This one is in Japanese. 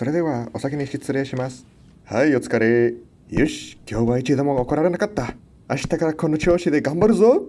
それではお先に失礼します。はい、お疲れ。よし、今日は一度も怒られなかった。明日からこの調子で頑張るぞ。